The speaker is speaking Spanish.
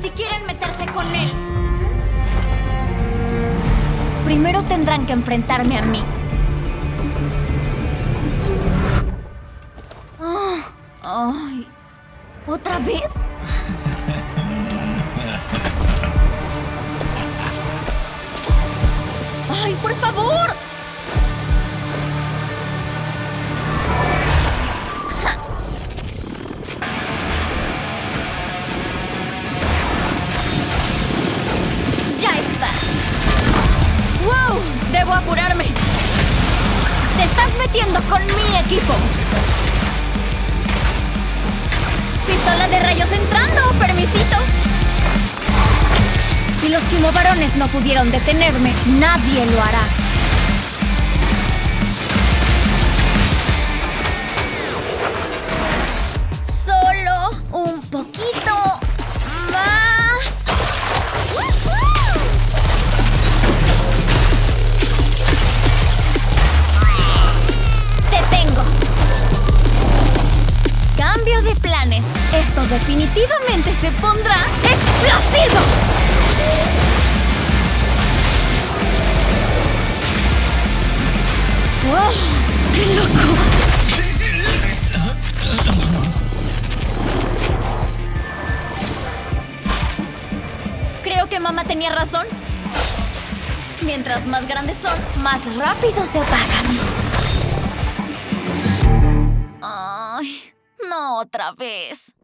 Si quieren meterse con él, primero tendrán que enfrentarme a mí. Ah, ¿Otra vez? ¡Ay, por favor! Apurarme! ¡Te estás metiendo con mi equipo! ¡Pistola de rayos entrando! ¡Permisito! Si los quimovarones no pudieron detenerme, nadie lo hará. Esto definitivamente se pondrá explosivo. ¡Wow! ¡Qué loco! Creo que mamá tenía razón. Mientras más grandes son, más rápido se apagan. Ay, no otra vez.